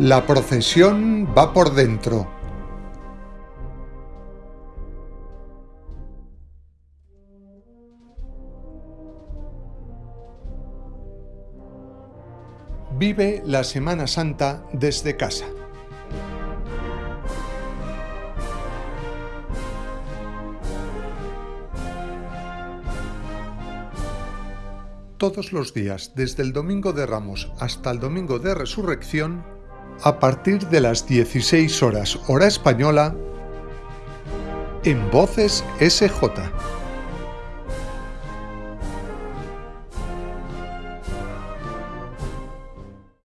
La procesión va por dentro. Vive la Semana Santa desde casa. Todos los días, desde el Domingo de Ramos hasta el Domingo de Resurrección, a partir de las 16 horas hora española, en Voces SJ.